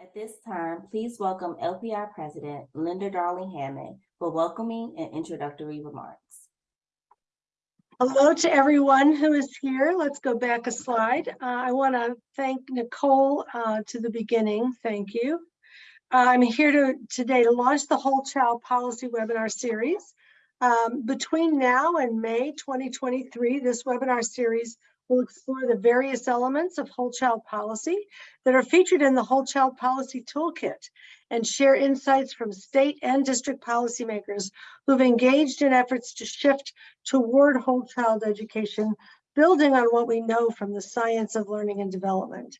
At this time, please welcome LPI President Linda Darling Hammond for welcoming and introductory remarks. Hello to everyone who is here. Let's go back a slide. Uh, I want to thank Nicole uh, to the beginning. Thank you. I'm here to today to launch the Whole Child Policy webinar series. Um, between now and May 2023, this webinar series will explore the various elements of whole child policy that are featured in the Whole Child Policy Toolkit and share insights from state and district policymakers who've engaged in efforts to shift toward whole child education, building on what we know from the science of learning and development.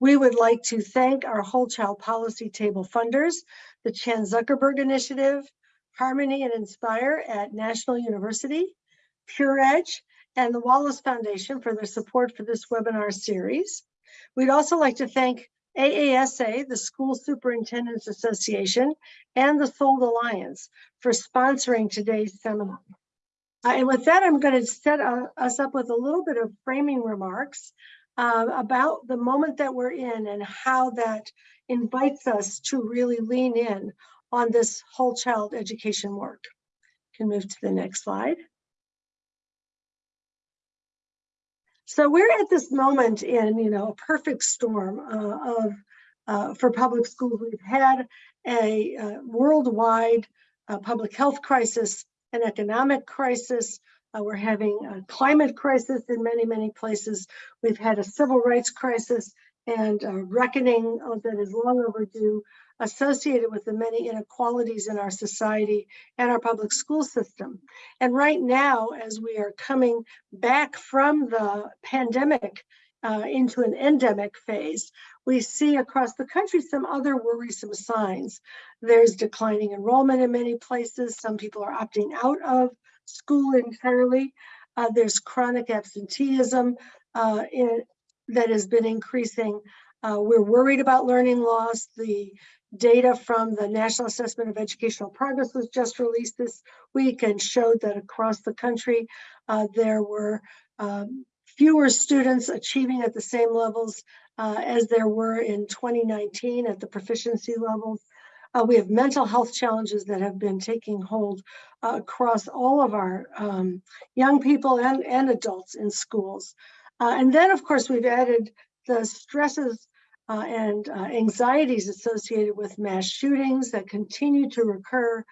We would like to thank our Whole Child Policy Table funders, the Chan Zuckerberg Initiative, Harmony and Inspire at National University, PureEdge, and the Wallace Foundation for their support for this webinar series. We'd also like to thank AASA, the School Superintendents Association, and the SOLD Alliance for sponsoring today's seminar. Uh, and with that, I'm going to set uh, us up with a little bit of framing remarks uh, about the moment that we're in and how that invites us to really lean in on this whole child education work. Can move to the next slide. So we're at this moment in, you know, a perfect storm uh, of uh, for public schools. We've had a uh, worldwide uh, public health crisis, an economic crisis. Uh, we're having a climate crisis in many, many places. We've had a civil rights crisis and a reckoning that is long overdue associated with the many inequalities in our society and our public school system. And right now, as we are coming back from the pandemic uh, into an endemic phase, we see across the country some other worrisome signs. There's declining enrollment in many places. Some people are opting out of school entirely. Uh, there's chronic absenteeism uh, in, that has been increasing. Uh, we're worried about learning loss. The data from the National Assessment of Educational Progress was just released this week and showed that across the country, uh, there were um, fewer students achieving at the same levels uh, as there were in 2019 at the proficiency levels. Uh, we have mental health challenges that have been taking hold uh, across all of our um, young people and, and adults in schools. Uh, and then, of course, we've added the stresses uh, and uh, anxieties associated with mass shootings that continue to recur.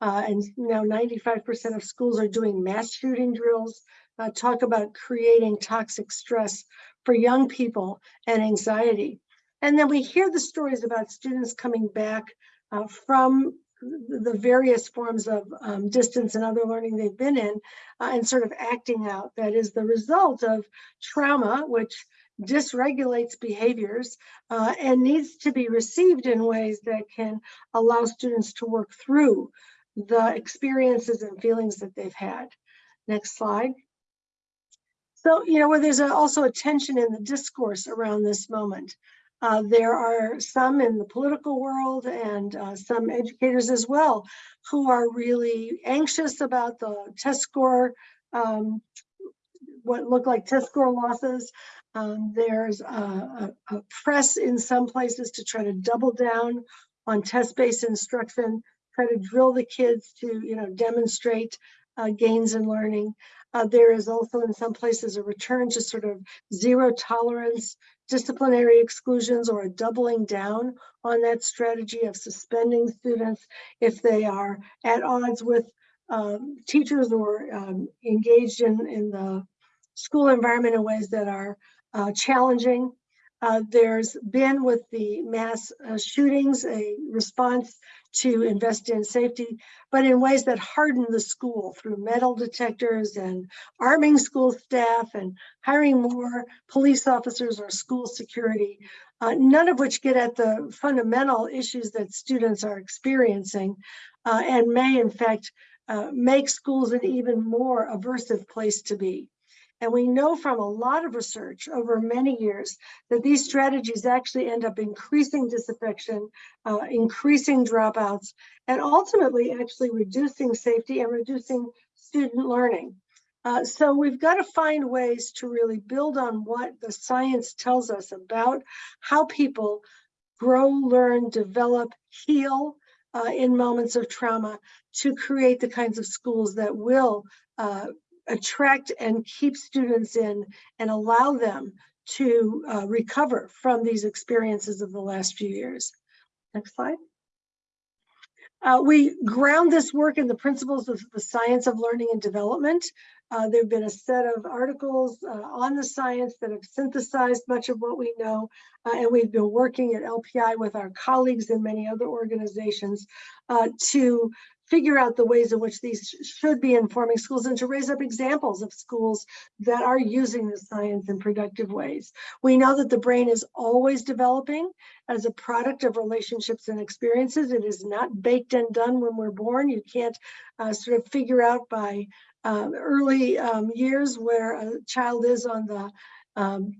Uh, and now 95% of schools are doing mass shooting drills. Uh, talk about creating toxic stress for young people and anxiety. And then we hear the stories about students coming back uh, from the various forms of um, distance and other learning they've been in uh, and sort of acting out. That is the result of trauma, which dysregulates behaviors uh, and needs to be received in ways that can allow students to work through the experiences and feelings that they've had. Next slide. So, you know, where there's a, also a tension in the discourse around this moment. Uh, there are some in the political world and uh, some educators as well who are really anxious about the test score, um, what look like test score losses. Um, there's a, a, a, press in some places to try to double down on test-based instruction, try to drill the kids to, you know, demonstrate uh, gains in learning. Uh, there is also in some places a return to sort of zero tolerance, disciplinary exclusions, or a doubling down on that strategy of suspending students if they are at odds with um, teachers or um, engaged in, in the school environment in ways that are uh, challenging. Uh, there's been with the mass uh, shootings a response to invest in safety, but in ways that harden the school through metal detectors and arming school staff and hiring more police officers or school security, uh, none of which get at the fundamental issues that students are experiencing uh, and may in fact uh, make schools an even more aversive place to be. And we know from a lot of research over many years that these strategies actually end up increasing disaffection, uh, increasing dropouts, and ultimately actually reducing safety and reducing student learning. Uh, so we've got to find ways to really build on what the science tells us about how people grow, learn, develop, heal uh, in moments of trauma to create the kinds of schools that will uh, attract and keep students in and allow them to uh, recover from these experiences of the last few years. Next slide. Uh, we ground this work in the principles of the science of learning and development. Uh, there have been a set of articles uh, on the science that have synthesized much of what we know, uh, and we've been working at LPI with our colleagues in many other organizations uh, to figure out the ways in which these should be informing schools and to raise up examples of schools that are using the science in productive ways. We know that the brain is always developing as a product of relationships and experiences. It is not baked and done when we're born. You can't uh, sort of figure out by um, early um, years where a child is on the um,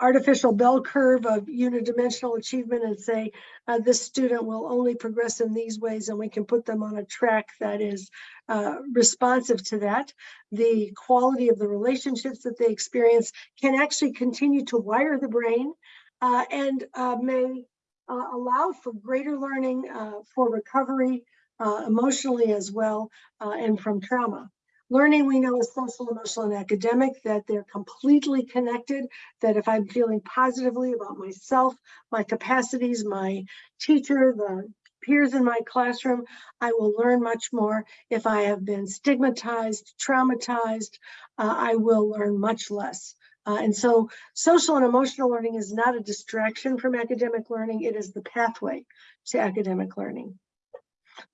artificial bell curve of unidimensional achievement and say uh, this student will only progress in these ways and we can put them on a track that is uh, responsive to that. The quality of the relationships that they experience can actually continue to wire the brain uh, and uh, may uh, allow for greater learning, uh, for recovery emotionally as well, and from trauma. Learning we know is social, emotional, and academic, that they're completely connected, that if I'm feeling positively about myself, my capacities, my teacher, the peers in my classroom, I will learn much more. If I have been stigmatized, traumatized, uh, I will learn much less. Uh, and so social and emotional learning is not a distraction from academic learning, it is the pathway to academic learning.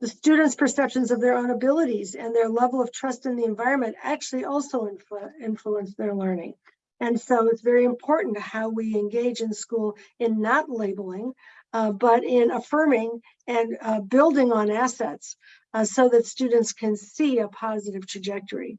The students' perceptions of their own abilities and their level of trust in the environment actually also influ influence their learning. And so it's very important how we engage in school in not labeling, uh, but in affirming and uh, building on assets uh, so that students can see a positive trajectory.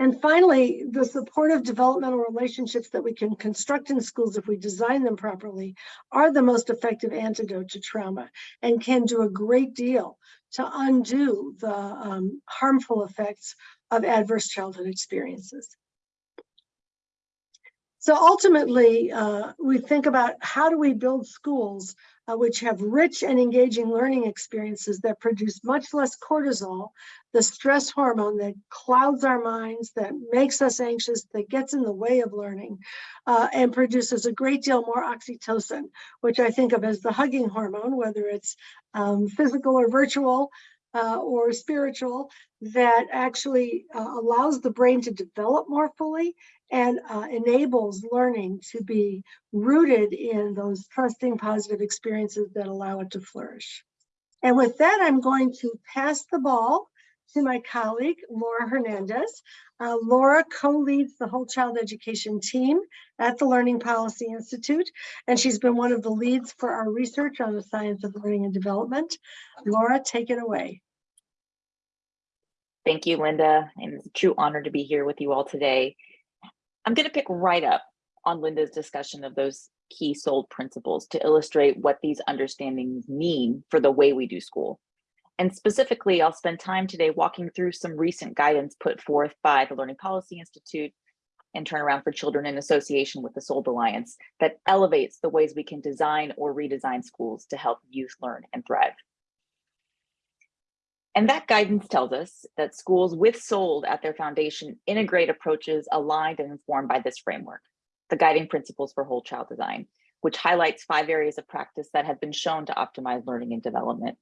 And finally, the supportive developmental relationships that we can construct in schools if we design them properly are the most effective antidote to trauma and can do a great deal to undo the um, harmful effects of adverse childhood experiences. So ultimately, uh, we think about how do we build schools uh, which have rich and engaging learning experiences that produce much less cortisol, the stress hormone that clouds our minds, that makes us anxious, that gets in the way of learning, uh, and produces a great deal more oxytocin, which I think of as the hugging hormone, whether it's um, physical or virtual, uh, or spiritual that actually uh, allows the brain to develop more fully and uh, enables learning to be rooted in those trusting positive experiences that allow it to flourish. And with that, I'm going to pass the ball to my colleague, Laura Hernandez. Uh, Laura co-leads the whole child education team at the Learning Policy Institute, and she's been one of the leads for our research on the science of learning and development. Laura, take it away. Thank you, Linda, and it's a true honor to be here with you all today. I'm going to pick right up on Linda's discussion of those key SOLD principles to illustrate what these understandings mean for the way we do school. And specifically, I'll spend time today walking through some recent guidance put forth by the Learning Policy Institute and Turnaround for Children in association with the SOLD Alliance that elevates the ways we can design or redesign schools to help youth learn and thrive. And that guidance tells us that schools with SOLD at their foundation integrate approaches aligned and informed by this framework, the guiding principles for whole child design, which highlights five areas of practice that have been shown to optimize learning and development.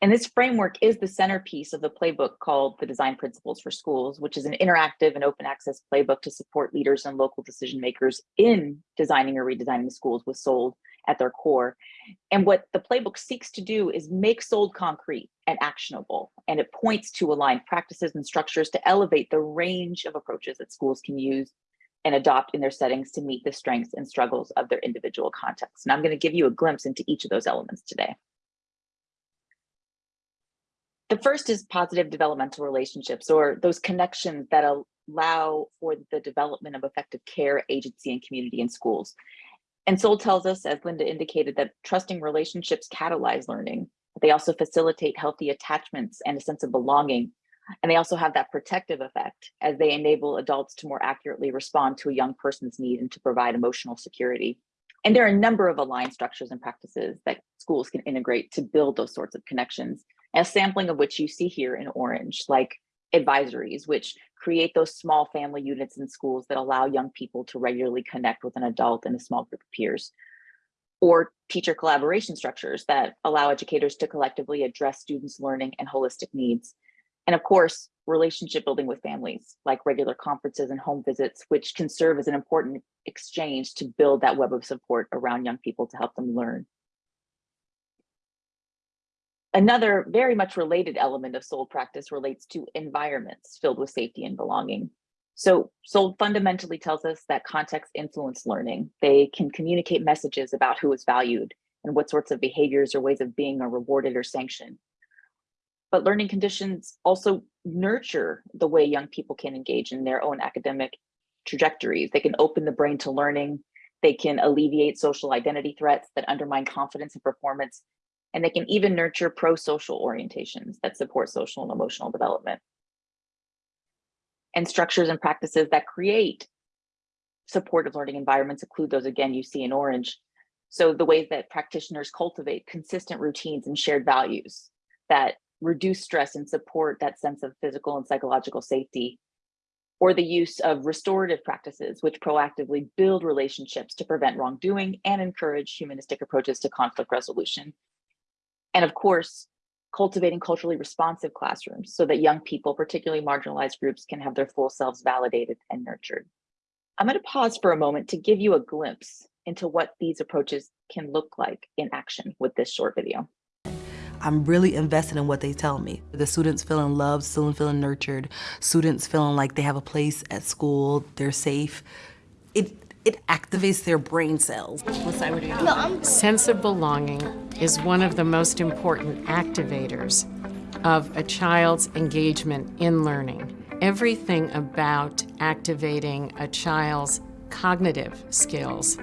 And this framework is the centerpiece of the playbook called the Design Principles for Schools, which is an interactive and open access playbook to support leaders and local decision makers in designing or redesigning schools with SOLD at their core. And what the playbook seeks to do is make SOLD concrete and actionable, and it points to aligned practices and structures to elevate the range of approaches that schools can use and adopt in their settings to meet the strengths and struggles of their individual contexts. And I'm gonna give you a glimpse into each of those elements today. The first is positive developmental relationships or those connections that allow for the development of effective care, agency, and community in schools. And SOLD tells us, as Linda indicated, that trusting relationships catalyze learning. They also facilitate healthy attachments and a sense of belonging. And they also have that protective effect as they enable adults to more accurately respond to a young person's need and to provide emotional security. And there are a number of aligned structures and practices that schools can integrate to build those sorts of connections, a sampling of which you see here in orange, like advisories, which create those small family units in schools that allow young people to regularly connect with an adult and a small group of peers. Or teacher collaboration structures that allow educators to collectively address students' learning and holistic needs. And of course, relationship building with families, like regular conferences and home visits, which can serve as an important exchange to build that web of support around young people to help them learn. Another very much related element of SOLD practice relates to environments filled with safety and belonging. So SOLD fundamentally tells us that context influence learning. They can communicate messages about who is valued and what sorts of behaviors or ways of being are rewarded or sanctioned. But learning conditions also nurture the way young people can engage in their own academic trajectories. They can open the brain to learning. They can alleviate social identity threats that undermine confidence and performance. And they can even nurture pro-social orientations that support social and emotional development. And structures and practices that create supportive learning environments include those again you see in orange. So the ways that practitioners cultivate consistent routines and shared values that reduce stress and support that sense of physical and psychological safety, or the use of restorative practices, which proactively build relationships to prevent wrongdoing and encourage humanistic approaches to conflict resolution. And of course, cultivating culturally responsive classrooms so that young people, particularly marginalized groups, can have their full selves validated and nurtured. I'm going to pause for a moment to give you a glimpse into what these approaches can look like in action with this short video. I'm really invested in what they tell me. The students feeling loved, students feeling nurtured, students feeling like they have a place at school, they're safe. It it activates their brain cells. What side would you on? Sense of belonging is one of the most important activators of a child's engagement in learning. Everything about activating a child's cognitive skills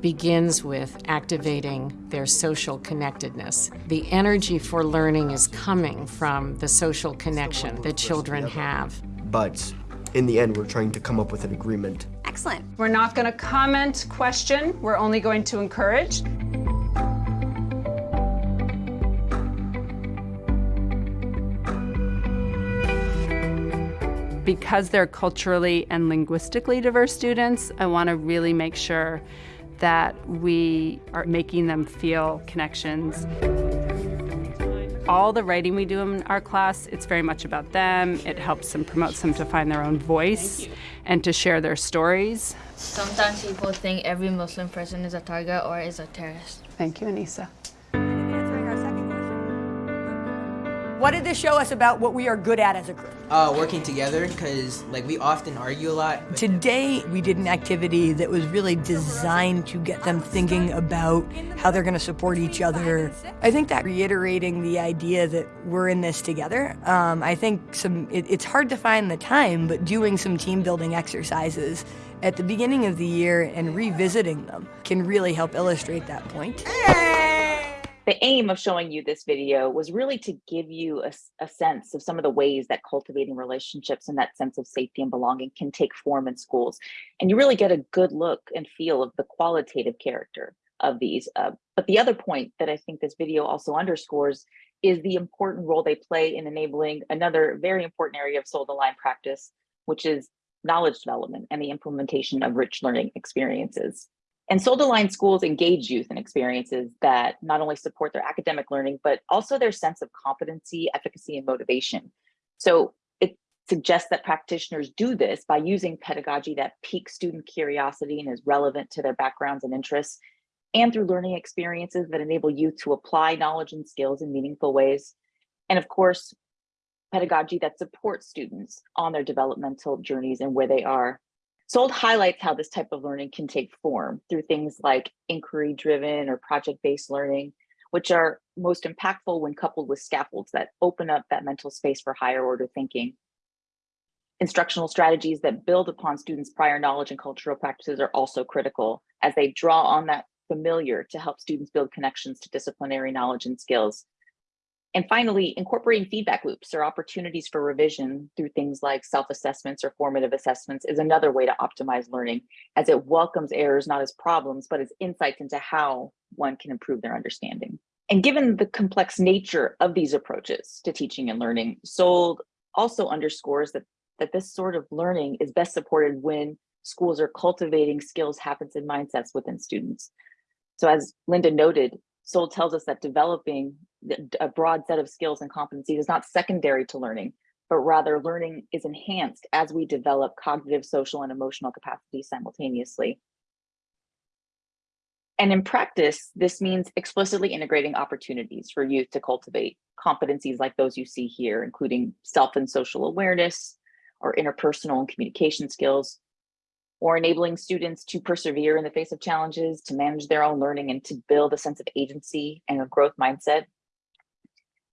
begins with activating their social connectedness. The energy for learning is coming from the social connection that children have. But in the end, we're trying to come up with an agreement. Excellent. We're not going to comment, question. We're only going to encourage. Because they're culturally and linguistically diverse students, I want to really make sure that we are making them feel connections. All the writing we do in our class, it's very much about them. It helps them, promotes them to find their own voice and to share their stories. Sometimes people think every Muslim person is a target or is a terrorist. Thank you, Anissa. What did this show us about what we are good at as a group? Uh, working together, because like we often argue a lot. Today, we did an activity that was really designed to get them thinking about how they're going to support each other. I think that reiterating the idea that we're in this together. Um, I think some it, it's hard to find the time, but doing some team building exercises at the beginning of the year and revisiting them can really help illustrate that point. The aim of showing you this video was really to give you a, a, sense of some of the ways that cultivating relationships and that sense of safety and belonging can take form in schools. And you really get a good look and feel of the qualitative character of these. Uh, but the other point that I think this video also underscores is the important role they play in enabling another very important area of SOLD aligned practice, which is knowledge development and the implementation of rich learning experiences. And SOLD aligned schools engage youth in experiences that not only support their academic learning, but also their sense of competency, efficacy, and motivation. So it suggests that practitioners do this by using pedagogy that piques student curiosity and is relevant to their backgrounds and interests, and through learning experiences that enable youth to apply knowledge and skills in meaningful ways. And of course, pedagogy that supports students on their developmental journeys and where they are SOLD highlights how this type of learning can take form through things like inquiry-driven or project-based learning, which are most impactful when coupled with scaffolds that open up that mental space for higher order thinking. Instructional strategies that build upon students' prior knowledge and cultural practices are also critical as they draw on that familiar to help students build connections to disciplinary knowledge and skills. And finally, incorporating feedback loops or opportunities for revision through things like self-assessments or formative assessments is another way to optimize learning as it welcomes errors not as problems, but as insights into how one can improve their understanding. And given the complex nature of these approaches to teaching and learning, SOLD also underscores that, that this sort of learning is best supported when schools are cultivating skills, habits, and mindsets within students. So as Linda noted, SOLD tells us that developing a broad set of skills and competencies is not secondary to learning, but rather learning is enhanced as we develop cognitive, social, and emotional capacities simultaneously. And in practice, this means explicitly integrating opportunities for youth to cultivate competencies like those you see here, including self and social awareness, or interpersonal and communication skills, or enabling students to persevere in the face of challenges, to manage their own learning, and to build a sense of agency and a growth mindset.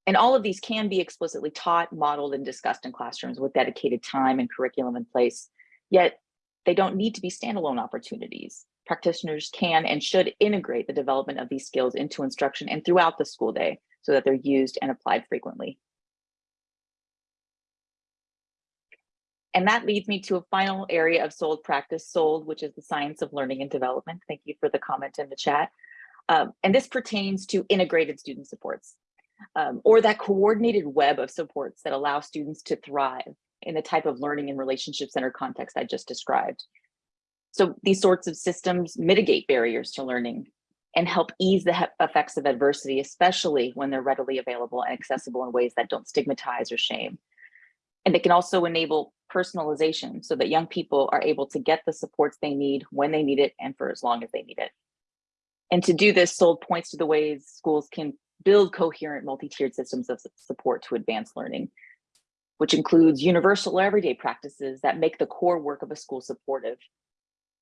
And all of these can be explicitly taught, modeled, and discussed in classrooms with dedicated time and curriculum in place, yet they don't need to be standalone opportunities. Practitioners can and should integrate the development of these skills into instruction and throughout the school day so that they're used and applied frequently. And that leads me to a final area of SOLD practice, SOLD, which is the science of learning and development. Thank you for the comment in the chat. Um, and this pertains to integrated student supports um, or that coordinated web of supports that allow students to thrive in the type of learning and relationship center context I just described. So these sorts of systems mitigate barriers to learning and help ease the effects of adversity, especially when they're readily available and accessible in ways that don't stigmatize or shame. And it can also enable personalization so that young people are able to get the supports they need when they need it and for as long as they need it. And to do this, SOLD points to the ways schools can build coherent multi-tiered systems of support to advance learning, which includes universal everyday practices that make the core work of a school supportive.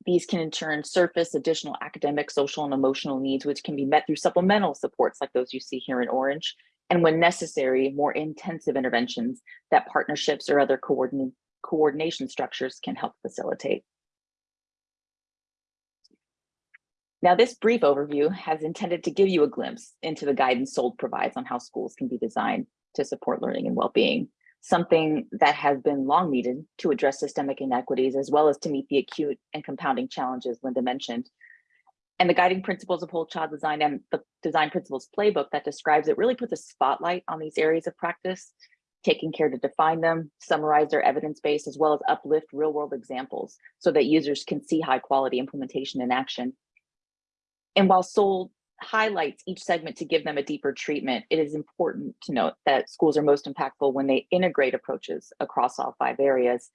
These can in turn surface additional academic, social, and emotional needs, which can be met through supplemental supports like those you see here in orange, and when necessary, more intensive interventions that partnerships or other coordinate, coordination structures can help facilitate. Now, this brief overview has intended to give you a glimpse into the guidance SOLD provides on how schools can be designed to support learning and well-being, something that has been long needed to address systemic inequities, as well as to meet the acute and compounding challenges Linda mentioned. And the guiding principles of whole child design and the design principles playbook that describes it really puts a spotlight on these areas of practice, taking care to define them, summarize their evidence base, as well as uplift real world examples so that users can see high quality implementation in action and while SOLD highlights each segment to give them a deeper treatment, it is important to note that schools are most impactful when they integrate approaches across all five areas.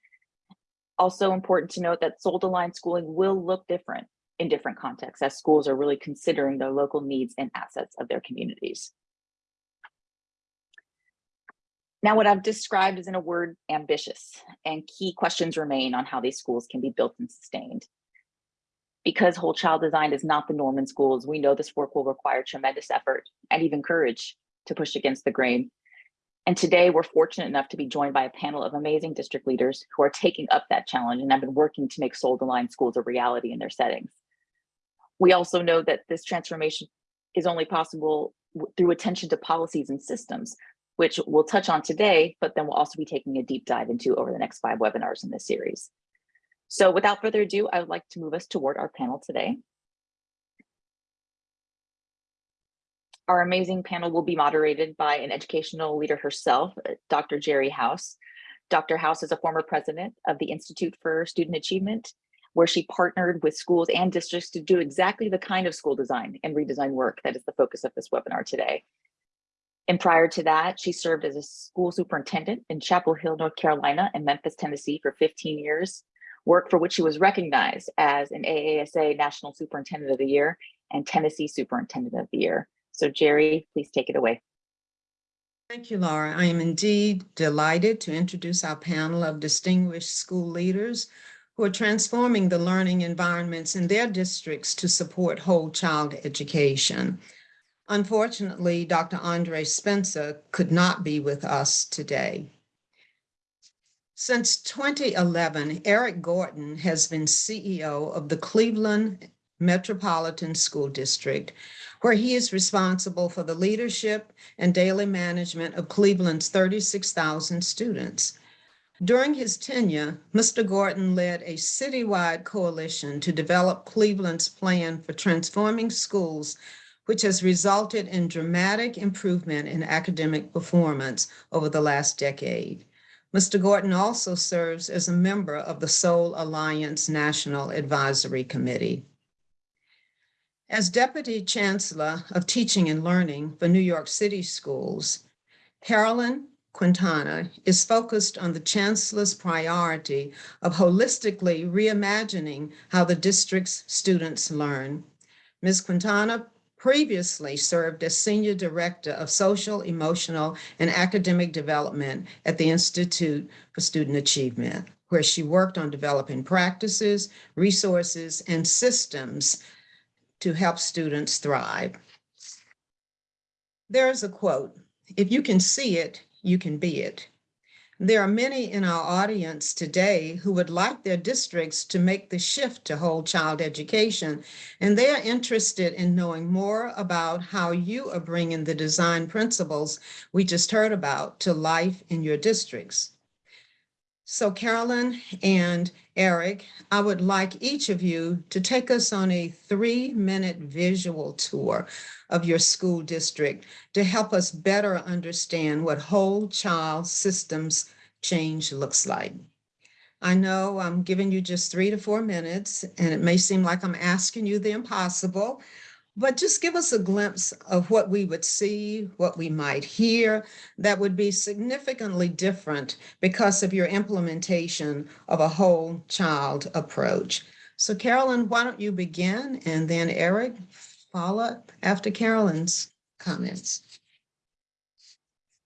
Also important to note that SOLD aligned schooling will look different in different contexts as schools are really considering their local needs and assets of their communities. Now, what I've described is in a word, ambitious, and key questions remain on how these schools can be built and sustained because whole child design is not the norm in schools, we know this work will require tremendous effort and even courage to push against the grain. And today we're fortunate enough to be joined by a panel of amazing district leaders who are taking up that challenge and have been working to make SOLD aligned schools a reality in their settings. We also know that this transformation is only possible through attention to policies and systems, which we'll touch on today, but then we'll also be taking a deep dive into over the next five webinars in this series. So without further ado, I would like to move us toward our panel today. Our amazing panel will be moderated by an educational leader herself, Dr. Gerry House. Dr. House is a former president of the Institute for Student Achievement, where she partnered with schools and districts to do exactly the kind of school design and redesign work that is the focus of this webinar today. And prior to that, she served as a school superintendent in Chapel Hill, North Carolina and Memphis, Tennessee for 15 years, work for which she was recognized as an AASA National Superintendent of the Year and Tennessee Superintendent of the Year. So Gerry, please take it away. Thank you, Laura. I am indeed delighted to introduce our panel of distinguished school leaders who are transforming the learning environments in their districts to support whole child education. Unfortunately, Dr. Andre Spencer could not be with us today. Since 2011, Eric Gordon has been CEO of the Cleveland Metropolitan School District, where he is responsible for the leadership and daily management of Cleveland's 36,000 students. During his tenure, Mr. Gordon led a citywide coalition to develop Cleveland's plan for transforming schools, which has resulted in dramatic improvement in academic performance over the last decade. Mr. Gordon also serves as a member of the SOLD Alliance National Advisory Committee. As Deputy Chancellor of Teaching and Learning for New York City Schools, Carolyne Quintana is focused on the Chancellor's priority of holistically reimagining how the district's students learn. Ms. Quintana previously served as Senior Director of Social, Emotional, and Academic Development at the Institute for Student Achievement, where she worked on developing practices, resources, and systems to help students thrive. There is a quote, if you can see it, you can be it. There are many in our audience today who would like their districts to make the shift to whole child education, and they are interested in knowing more about how you are bringing the design principles we just heard about to life in your districts. So Carolyne and Eric, I would like each of you to take us on a three-minute visual tour of your school district to help us better understand what whole child systems change looks like. I know I'm giving you just three to four minutes, and it may seem like I'm asking you the impossible, but just give us a glimpse of what we would see, what we might hear that would be significantly different because of your implementation of a whole child approach. So Carolyne, why don't you begin and then Eric follow up after Carolyne's comments.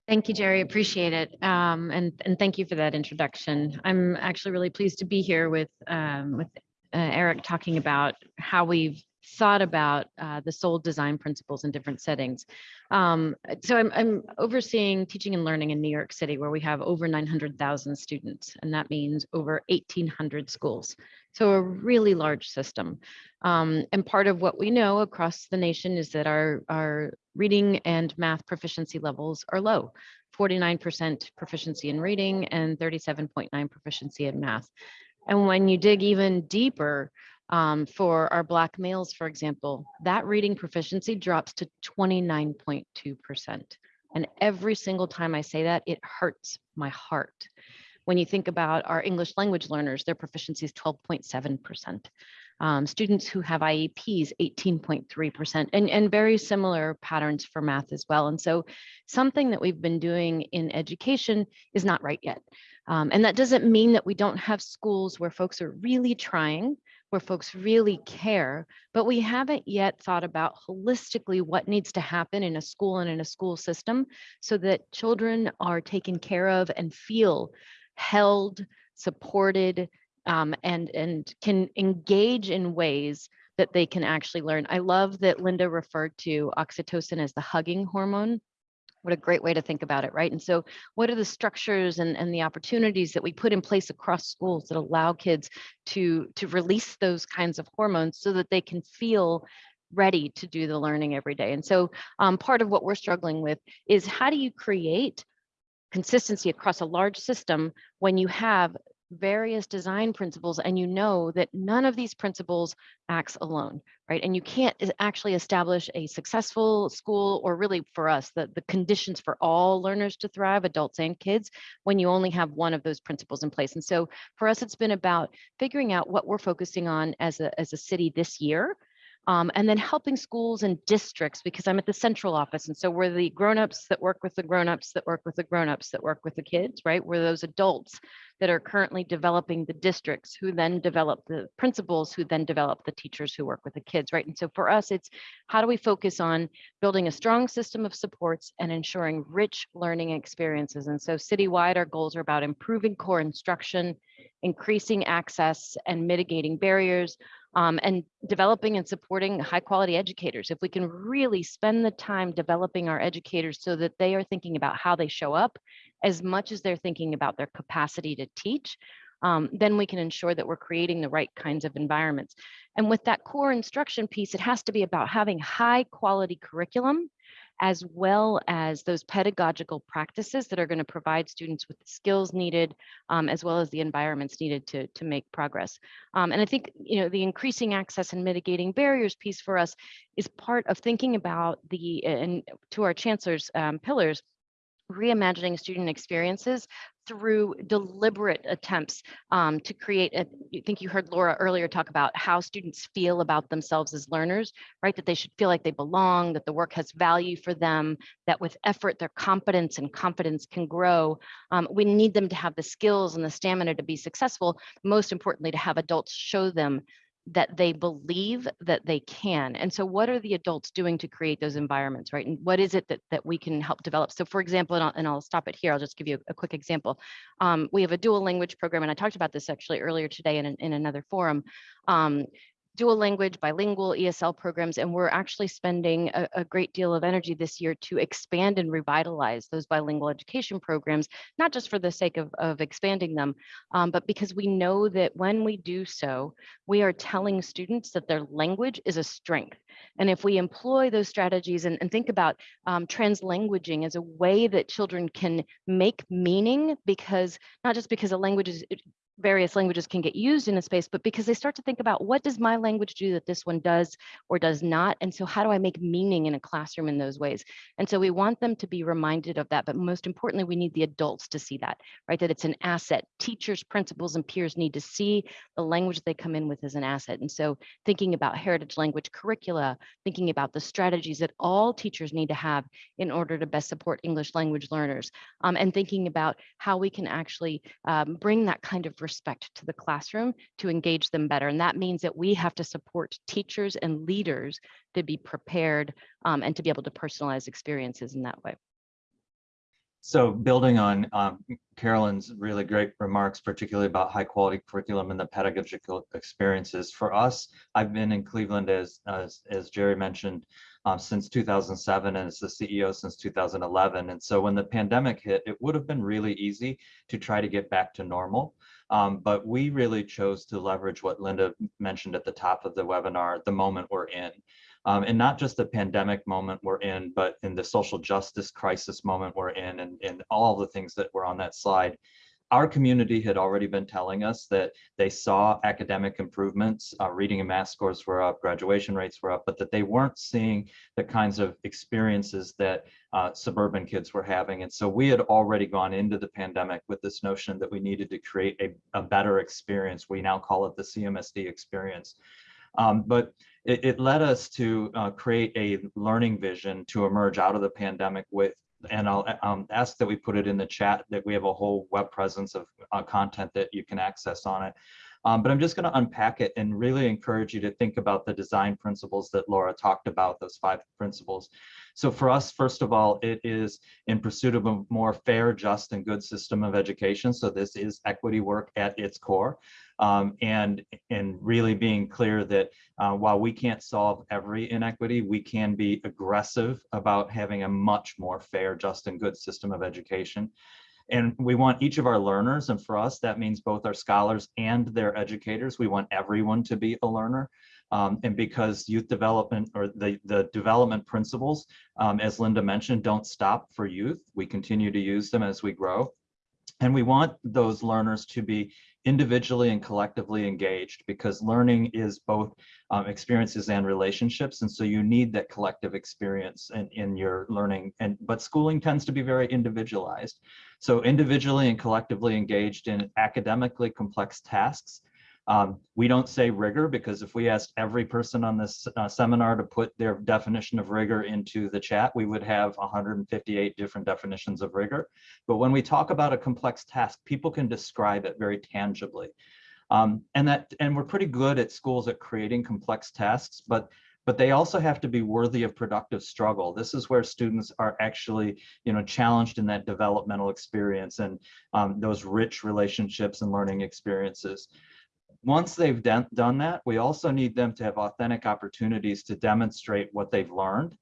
Thank you, Gerry. Appreciate it. Um, and, and thank you for that introduction. I'm actually really pleased to be here with, um, with uh, Eric talking about how we've thought about uh, the SOLD design principles in different settings. Um, so I'm, I'm overseeing teaching and learning in New York City, where we have over 900,000 students, and that means over 1,800 schools. So a really large system. Um, and part of what we know across the nation is that our, our reading and math proficiency levels are low. 49% proficiency in reading and 37.9 proficiency in math. And when you dig even deeper, um, for our Black males, for example, that reading proficiency drops to 29.2%. And every single time I say that, it hurts my heart. When you think about our English language learners, their proficiency is 12.7%. Um, students who have IEPs, 18.3%, and, and very similar patterns for math as well. And so something that we've been doing in education is not right yet. Um, and that doesn't mean that we don't have schools where folks are really trying, where folks really care, but we haven't yet thought about holistically what needs to happen in a school and in a school system so that children are taken care of and feel held, supported, um, and, and can engage in ways that they can actually learn. I love that Linda referred to oxytocin as the hugging hormone what a great way to think about it, right? And so what are the structures and, and the opportunities that we put in place across schools that allow kids to, to release those kinds of hormones so that they can feel ready to do the learning every day. And so um, part of what we're struggling with is how do you create consistency across a large system when you have various design principles and you know that none of these principles acts alone right and you can't actually establish a successful school or really for us the, the conditions for all learners to thrive adults and kids when you only have one of those principles in place and so for us it's been about figuring out what we're focusing on as a as a city this year um, and then helping schools and districts because I'm at the central office. And so we're the grown-ups that work with the grown-ups that work with the grown-ups that work with the kids, right? We're those adults that are currently developing the districts who then develop the principals who then develop the teachers who work with the kids, right? And so for us, it's how do we focus on building a strong system of supports and ensuring rich learning experiences. And so citywide, our goals are about improving core instruction, increasing access and mitigating barriers, um, and developing and supporting high quality educators. If we can really spend the time developing our educators so that they are thinking about how they show up as much as they're thinking about their capacity to teach, um, then we can ensure that we're creating the right kinds of environments. And with that core instruction piece, it has to be about having high quality curriculum as well as those pedagogical practices that are going to provide students with the skills needed, um, as well as the environments needed to, to make progress. Um, and I think, you know, the increasing access and mitigating barriers piece for us is part of thinking about the, and to our chancellor's um, pillars, reimagining student experiences through deliberate attempts um, to create, a, I think you heard Laura earlier talk about how students feel about themselves as learners, right? That they should feel like they belong, that the work has value for them, that with effort, their competence and confidence can grow. Um, we need them to have the skills and the stamina to be successful. Most importantly, to have adults show them that they believe that they can. And so what are the adults doing to create those environments, right? And what is it that, that we can help develop? So for example, and I'll, and I'll stop it here, I'll just give you a, quick example. Um, we have a dual language program, and I talked about this actually earlier today in, in another forum. Um, dual language, bilingual ESL programs, and we're actually spending a, a, great deal of energy this year to expand and revitalize those bilingual education programs, not just for the sake of, of expanding them, um, but because we know that when we do so, we are telling students that their language is a strength. And if we employ those strategies and, and think about um, translanguaging as a way that children can make meaning, because not just because a language is various languages can get used in a space, but because they start to think about what does my language do that this one does or does not? And so how do I make meaning in a classroom in those ways? And so we want them to be reminded of that, but most importantly, we need the adults to see that, right? That it's an asset. Teachers, principals, and peers need to see the language they come in with as an asset. And so thinking about heritage language curricula, thinking about the strategies that all teachers need to have in order to best support English language learners, um, and thinking about how we can actually um, bring that kind of respect to the classroom to engage them better. And that means that we have to support teachers and leaders to be prepared um, and to be able to personalize experiences in that way. So building on um, Carolyne's really great remarks, particularly about high quality curriculum and the pedagogical experiences for us, I've been in Cleveland as, as, as Gerry mentioned, um, since 2007 and as the CEO since 2011. And so when the pandemic hit, it would have been really easy to try to get back to normal. Um, but we really chose to leverage what Linda mentioned at the top of the webinar, the moment we're in. Um, and not just the pandemic moment we're in, but in the social justice crisis moment we're in and, and all the things that were on that slide our community had already been telling us that they saw academic improvements, uh, reading and math scores were up, graduation rates were up, but that they weren't seeing the kinds of experiences that uh, suburban kids were having. And so we had already gone into the pandemic with this notion that we needed to create a, a better experience. We now call it the CMSD experience. Um, but it, it, led us to uh, create a learning vision to emerge out of the pandemic with and I'll um, ask that we put it in the chat that we have a whole web presence of uh, content that you can access on it. Um, but I'm just going to unpack it and really encourage you to think about the design principles that Laura talked about, those five principles. So for us, first of all, it is in pursuit of a more fair, just, and good system of education. So this is equity work at its core um, and, and really being clear that uh, while we can't solve every inequity, we can be aggressive about having a much more fair, just and good system of education. And we want each of our learners, and for us, that means both our scholars and their educators. We want everyone to be a learner. Um, and because youth development or the, the development principles, um, as Linda mentioned, don't stop for youth. We continue to use them as we grow. And we want those learners to be individually and collectively engaged because learning is both um, experiences and relationships. And so you need that collective experience in, in your learning. And But schooling tends to be very individualized. So individually and collectively engaged in academically complex tasks um, we don't say rigor because if we asked every person on this uh, seminar to put their definition of rigor into the chat, we would have 158 different definitions of rigor. But when we talk about a complex task, people can describe it very tangibly. Um, and that and we're pretty good at schools at creating complex tasks, but but they also have to be worthy of productive struggle. This is where students are actually, you know, challenged in that developmental experience and um, those rich relationships and learning experiences once they've done, that, we also need them to have authentic opportunities to demonstrate what they've learned.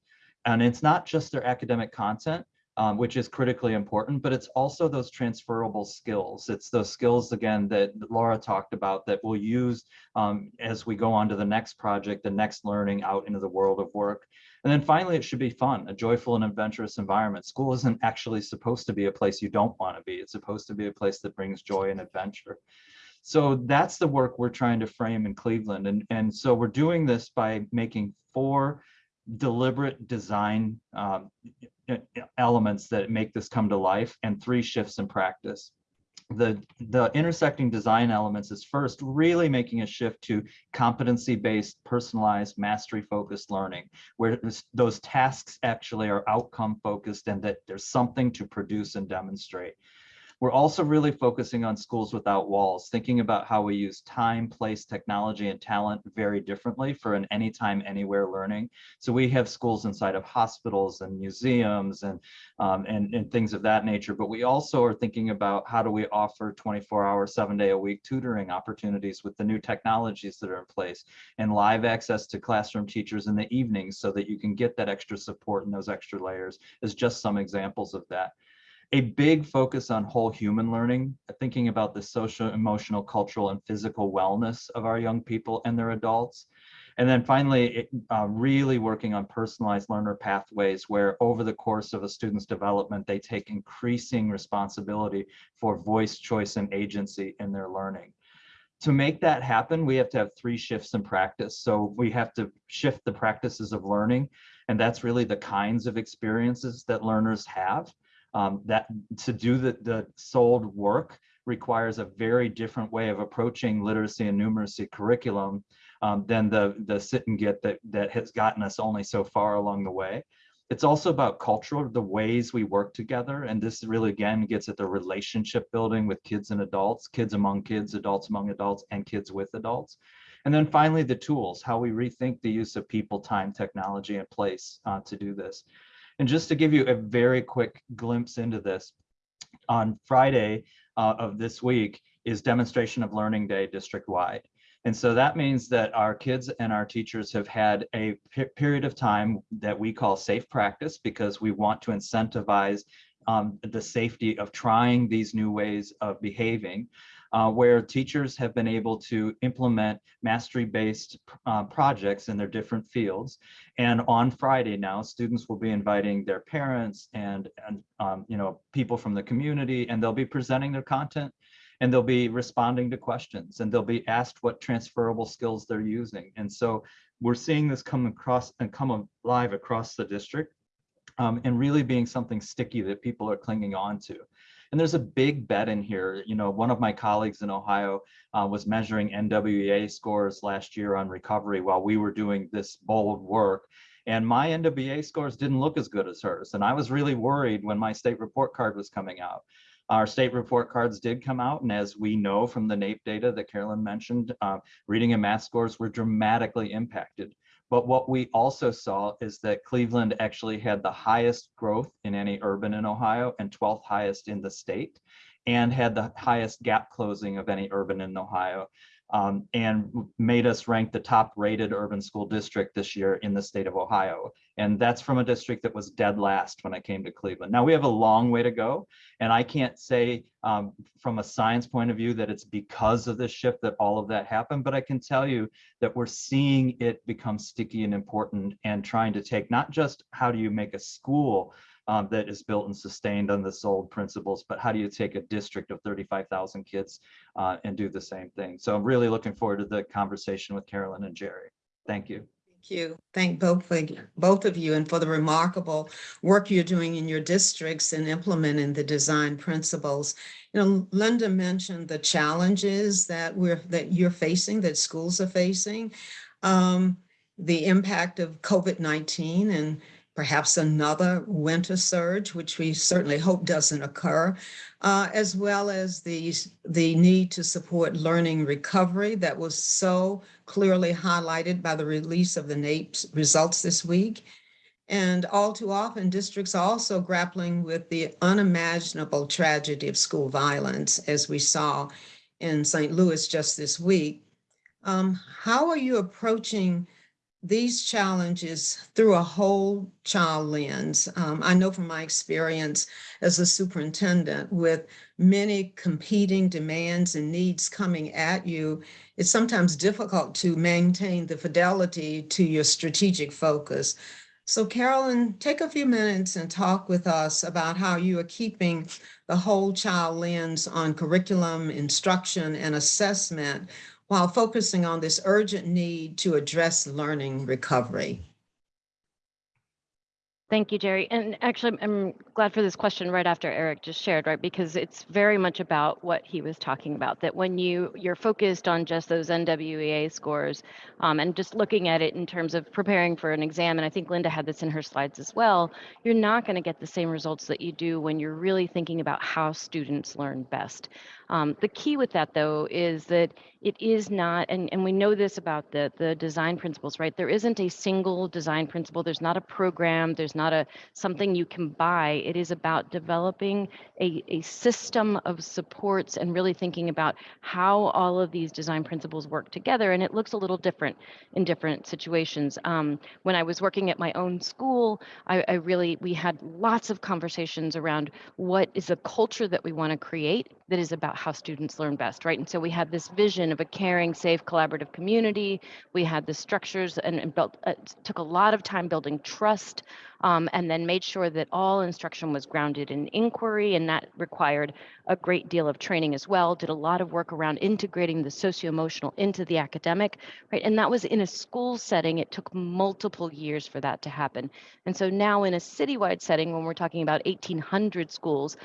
And it's not just their academic content, um, which is critically important, but it's also those transferable skills. It's those skills, again, that Laura talked about that we'll use um, as we go on to the next project, the next learning out into the world of work. And then finally, it should be fun, a joyful and adventurous environment. School isn't actually supposed to be a place you don't want to be. It's supposed to be a place that brings joy and adventure. So that's the work we're trying to frame in Cleveland. And, and so we're doing this by making four deliberate design um, elements that make this come to life and three shifts in practice. The, the intersecting design elements is first really making a shift to competency-based, personalized, mastery-focused learning, where those tasks actually are outcome-focused and that there's something to produce and demonstrate. We're also really focusing on schools without walls, thinking about how we use time, place, technology, and talent very differently for an anytime, anywhere learning. So we have schools inside of hospitals and museums and, um, and, and things of that nature, but we also are thinking about how do we offer 24 hour, seven day a week tutoring opportunities with the new technologies that are in place and live access to classroom teachers in the evenings so that you can get that extra support and those extra layers is just some examples of that a big focus on whole human learning, thinking about the social, emotional, cultural, and physical wellness of our young people and their adults. And then finally, it, uh, really working on personalized learner pathways where over the course of a student's development, they take increasing responsibility for voice, choice, and agency in their learning. To make that happen, we have to have three shifts in practice. So we have to shift the practices of learning, and that's really the kinds of experiences that learners have um, that to do the, the SOLD work requires a very different way of approaching literacy and numeracy curriculum um, than the, the sit and get that, that has gotten us only so far along the way. It's also about cultural, the ways we work together. And this really, again, gets at the relationship building with kids and adults, kids among kids, adults among adults, and kids with adults. And then finally, the tools, how we rethink the use of people, time, technology, and place uh, to do this. And just to give you a very quick glimpse into this, on Friday uh, of this week is Demonstration of Learning Day district-wide. And so that means that our kids and our teachers have had a period of time that we call safe practice because we want to incentivize um, the safety of trying these new ways of behaving uh, where teachers have been able to implement mastery-based uh, projects in their different fields. And on Friday now, students will be inviting their parents and, and um, you know, people from the community, and they'll be presenting their content and they'll be responding to questions and they'll be asked what transferable skills they're using. And so we're seeing this come across and come alive across the district um, and really being something sticky that people are clinging on to. And there's a big bet in here. You know, one of my colleagues in Ohio uh, was measuring NWEA scores last year on recovery while we were doing this bold work. And my NWEA scores didn't look as good as hers. And I was really worried when my state report card was coming out. Our state report cards did come out, and as we know from the NAEP data that Carolyne mentioned, uh, reading and math scores were dramatically impacted. But what we also saw is that Cleveland actually had the highest growth in any urban in Ohio and 12th highest in the state and had the highest gap closing of any urban in Ohio um, and made us rank the top rated urban school district this year in the state of Ohio. And that's from a district that was dead last when I came to Cleveland. Now we have a long way to go. And I can't say um, from a science point of view that it's because of this shift that all of that happened, but I can tell you that we're seeing it become sticky and important and trying to take not just how do you make a school um, that is built and sustained on the SOLD principles, but how do you take a district of 35,000 kids uh, and do the same thing? So I'm really looking forward to the conversation with Carolyne and Gerry. Thank you. Thank you. Thank both both of you and for the remarkable work you're doing in your districts and implementing the design principles. You know, Linda mentioned the challenges that we're that you're facing, that schools are facing, um, the impact of COVID-19 and perhaps another winter surge, which we certainly hope doesn't occur, uh, as well as the, the need to support learning recovery that was so clearly highlighted by the release of the NAEP results this week. And all too often, districts are also grappling with the unimaginable tragedy of school violence, as we saw in St. Louis just this week. Um, how are you approaching these challenges through a whole child lens. Um, I know from my experience as a superintendent with many competing demands and needs coming at you, it's sometimes difficult to maintain the fidelity to your strategic focus. So Carolyne, take a few minutes and talk with us about how you are keeping the whole child lens on curriculum, instruction, and assessment while focusing on this urgent need to address learning recovery. Thank you, Gerry. And actually, I'm glad for this question right after Eric just shared, right? Because it's very much about what he was talking about, that when you, you're focused on just those NWEA scores um, and just looking at it in terms of preparing for an exam, and I think Linda had this in her slides as well, you're not going to get the same results that you do when you're really thinking about how students learn best. Um, the key with that, though, is that it is not, and, and we know this about the, the design principles, right? There isn't a single design principle. There's not a program. There's not a something you can buy. It is about developing a, a system of supports and really thinking about how all of these design principles work together. And it looks a little different in different situations. Um, when I was working at my own school, I, I really, we had lots of conversations around what is the culture that we want to create that is about how students learn best, right? And so we had this vision of a caring, safe, collaborative community. We had the structures and, and built, uh, took a lot of time building trust um, and then made sure that all instruction was grounded in inquiry. And that required a great deal of training as well. Did a lot of work around integrating the socio-emotional into the academic, right? And that was in a school setting. It took multiple years for that to happen. And so now in a citywide setting, when we're talking about 1,800 schools,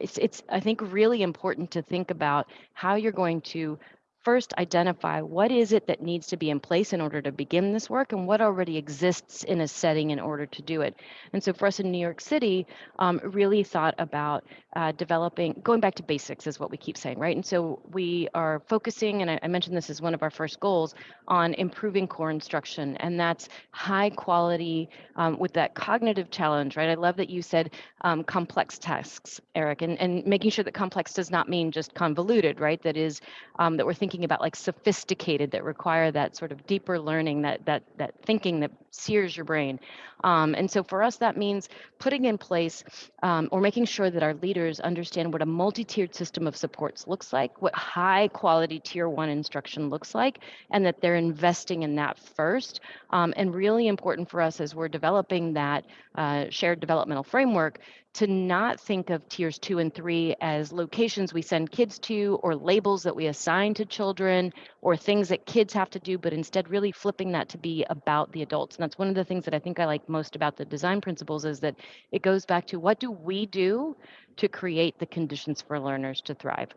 it's, it's I think really important to think about how you're going to first identify what is it that needs to be in place in order to begin this work and what already exists in a setting in order to do it. And so for us in New York City, um, really thought about uh, developing, going back to basics is what we keep saying, right? And so we are focusing, and I, I mentioned this as one of our first goals, on improving core instruction. And that's high quality um, with that cognitive challenge, right? I love that you said um, complex tasks, Eric, and, and making sure that complex does not mean just convoluted, right? That is, um, that we're thinking about like sophisticated that require that sort of deeper learning, that that that thinking that sears your brain. Um, and so for us, that means putting in place um, or making sure that our leaders understand what a multi-tiered system of supports looks like, what high quality tier one instruction looks like, and that they're investing in that first. Um, and really important for us as we're developing that uh, shared developmental framework to not think of tiers two and three as locations we send kids to or labels that we assign to children or things that kids have to do, but instead really flipping that to be about the adults. And that's one of the things that I think I like most about the design principles is that it goes back to what do we do to create the conditions for learners to thrive?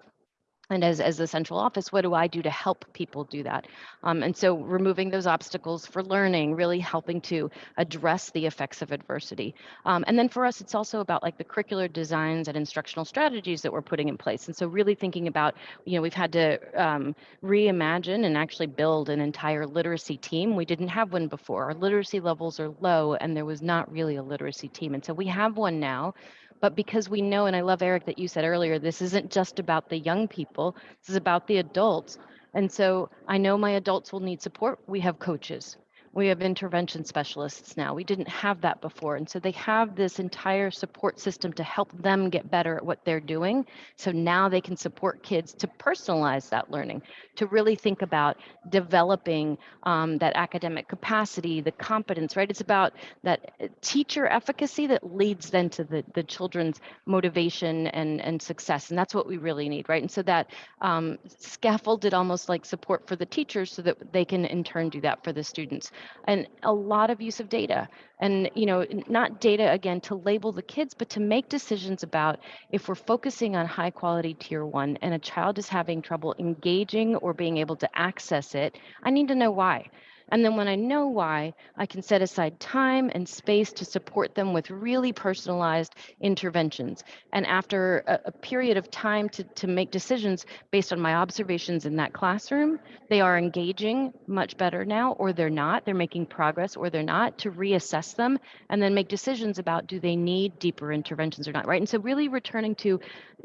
And as, as the central office, what do I do to help people do that? Um, and so removing those obstacles for learning, really helping to address the effects of adversity. Um, and then for us, it's also about like the curricular designs and instructional strategies that we're putting in place. And so really thinking about, you know, we've had to um, reimagine and actually build an entire literacy team. We didn't have one before. Our literacy levels are low and there was not really a literacy team. And so we have one now but because we know, and I love Eric that you said earlier, this isn't just about the young people, this is about the adults. And so I know my adults will need support. We have coaches. We have intervention specialists now. We didn't have that before. And so they have this entire support system to help them get better at what they're doing. So now they can support kids to personalize that learning, to really think about developing um, that academic capacity, the competence, right? It's about that uh, teacher efficacy that leads then to the, the children's motivation and, and success. And that's what we really need, right? And so that um, scaffolded almost like support for the teachers so that they can in turn do that for the students and a lot of use of data. And you know not data again to label the kids but to make decisions about if we're focusing on high quality tier one and a child is having trouble engaging or being able to access it i need to know why and then when I know why, I can set aside time and space to support them with really personalized interventions. And after a, a, period of time to, to make decisions based on my observations in that classroom, they are engaging much better now, or they're not. They're making progress, or they're not, to reassess them and then make decisions about do they need deeper interventions or not, right? And so really returning to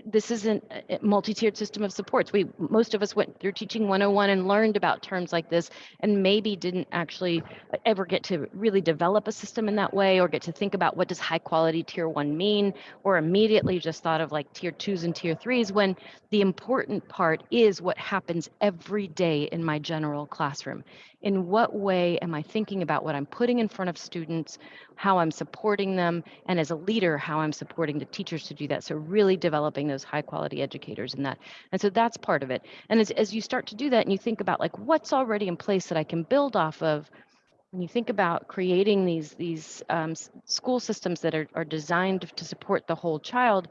this isn't a multi-tiered system of supports. We most of us went through teaching 101 and learned about terms like this and maybe didn't didn't actually uh, ever get to really develop a system in that way or get to think about what does high quality tier one mean or immediately just thought of like tier twos and tier threes when the important part is what happens every day in my general classroom. In what way am I thinking about what I'm putting in front of students, how I'm supporting them, and as a leader, how I'm supporting the teachers to do that. So really developing those high quality educators in that. And so that's part of it. And as, as you start to do that and you think about like what's already in place that I can build off of, when you think about creating these these um, school systems that are, are designed to support the whole child,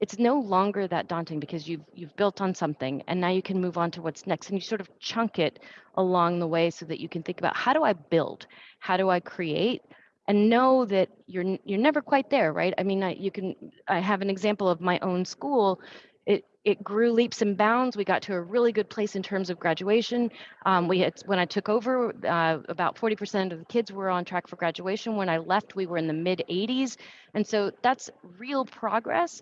it's no longer that daunting because you've you've built on something and now you can move on to what's next and you sort of chunk it along the way so that you can think about how do I build? How do I create? And know that you're you're never quite there, right? I mean, I, you can I have an example of my own school it it grew leaps and bounds. We got to a really good place in terms of graduation. Um, we had when I took over, uh, about 40% of the kids were on track for graduation. When I left, we were in the mid 80s, and so that's real progress.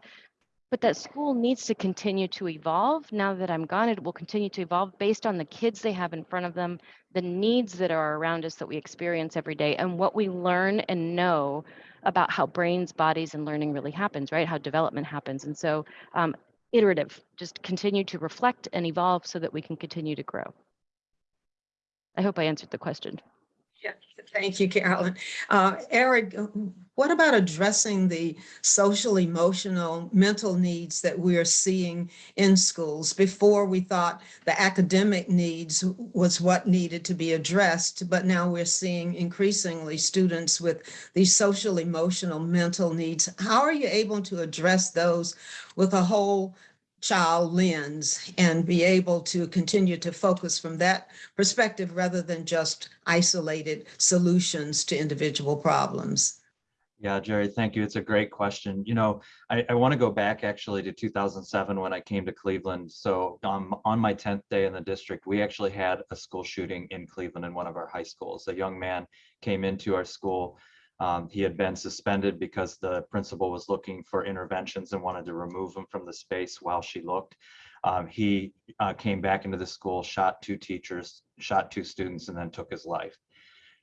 But that school needs to continue to evolve. Now that I'm gone, it will continue to evolve based on the kids they have in front of them, the needs that are around us that we experience every day, and what we learn and know about how brains, bodies, and learning really happens, right? How development happens. And so um, iterative, just continue to reflect and evolve so that we can continue to grow. I hope I answered the question. Yeah, thank you, Carolyne. Uh, Eric, what about addressing the social, emotional, mental needs that we are seeing in schools? Before we thought the academic needs was what needed to be addressed, but now we're seeing increasingly students with these social, emotional, mental needs. How are you able to address those with a whole child lens and be able to continue to focus from that perspective rather than just isolated solutions to individual problems? Yeah, Gerry, thank you. It's a great question. You know, I, I want to go back actually to 2007 when I came to Cleveland. So um, on my 10th day in the district, we actually had a school shooting in Cleveland in one of our high schools. A young man came into our school um, he had been suspended because the principal was looking for interventions and wanted to remove him from the space while she looked. Um, he uh, came back into the school, shot two teachers, shot two students, and then took his life.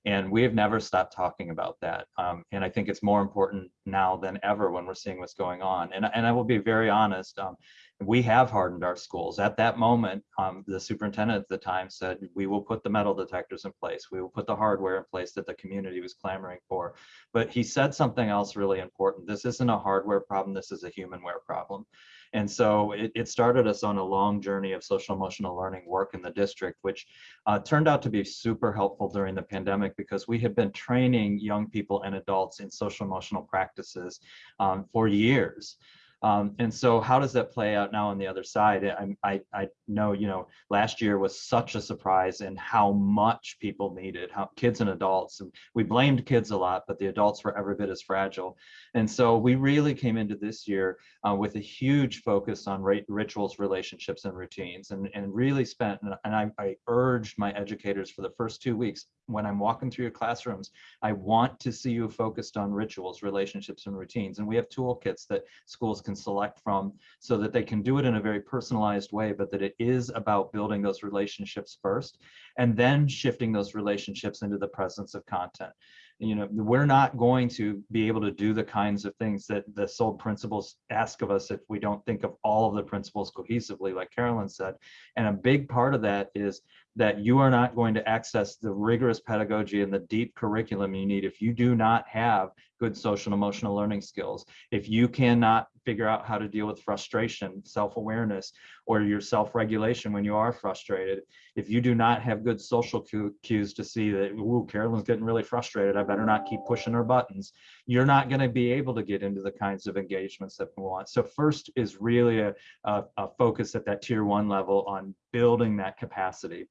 And we have never stopped talking about that. Um, and I think it's more important now than ever when we're seeing what's going on. And, and I will be very honest, um, we have hardened our schools. At that moment, um, the superintendent at the time said, we will put the metal detectors in place. We will put the hardware in place that the community was clamoring for. But he said something else really important. This isn't a hardware problem. This is a humanware problem. And so it, it, started us on a long journey of social emotional learning work in the district, which uh, turned out to be super helpful during the pandemic because we had been training young people and adults in social emotional practices um, for years. Um, and so how does that play out now on the other side? I, I, I know, you know, last year was such a surprise in how much people needed, how kids and adults, and we blamed kids a lot, but the adults were every bit as fragile. And so we really came into this year uh, with a huge focus on rituals, relationships, and routines, and, and really spent, and I, I urged my educators for the first two weeks, when I'm walking through your classrooms, I want to see you focused on rituals, relationships, and routines. And we have toolkits that schools can select from so that they can do it in a very personalized way, but that it is about building those relationships first and then shifting those relationships into the presence of content. You know we're not going to be able to do the kinds of things that the SOLD principles ask of us if we don't think of all of the principles cohesively like Carolyne said. And a big part of that is that you are not going to access the rigorous pedagogy and the deep curriculum you need if you do not have good social and emotional learning skills. If you cannot figure out how to deal with frustration, self-awareness, or your self-regulation when you are frustrated, if you do not have good social cues to see that, ooh, Carolyne's getting really frustrated, I better not keep pushing her buttons, you're not going to be able to get into the kinds of engagements that we want. So first is really a, a, a focus at that tier one level on building that capacity.